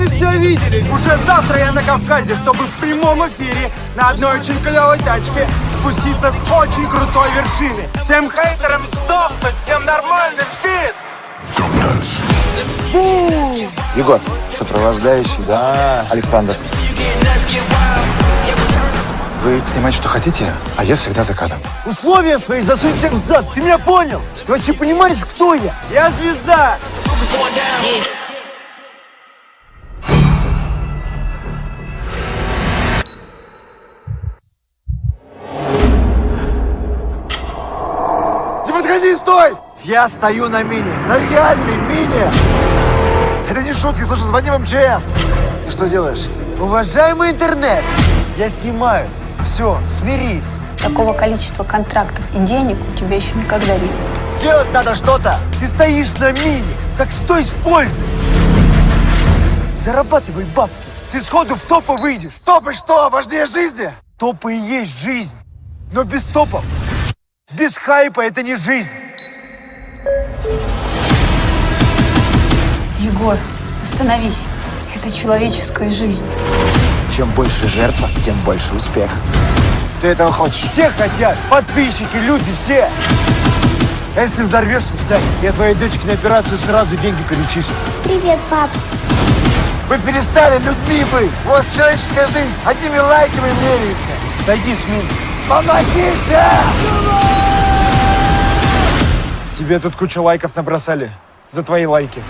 сами все видели. Уже завтра я на Кавказе, чтобы в прямом эфире на одной очень клевой тачке спуститься с очень крутой вершины. Всем хейтерам сдохнуть, всем нормальным пиз! Егор, сопровождающий, да? Александр. Вы снимаете, что хотите, а я всегда за кадром. Условия свои засунь всех в зад, ты меня понял? Ты вообще понимаешь, кто я? Я звезда! Я стою на мине, на реальной мине! Это не шутки, слушай, звони в МЧС. Ты что делаешь? Уважаемый интернет, я снимаю. Все, смирись. Такого количества контрактов и денег у тебя еще никогда не было. Делать надо что-то. Ты стоишь на мине, как стой с пользой. Зарабатывай бабки. Ты сходу в топы выйдешь. Топы что, важнее жизни? Топы и есть жизнь. Но без топов, без хайпа это не жизнь. Егор, остановись. Это человеческая жизнь. Чем больше жертва, тем больше успех. Ты этого хочешь? Все хотят, подписчики, люди, все. А если взорвешься, Сань, я твоей дочке на операцию сразу деньги перечислю. Привет, пап. Вы перестали людьми быть. У вас человеческая жизнь одними лайками меряется. Сойди с мин. Помогите! Тебе тут кучу лайков набросали. За твои лайки.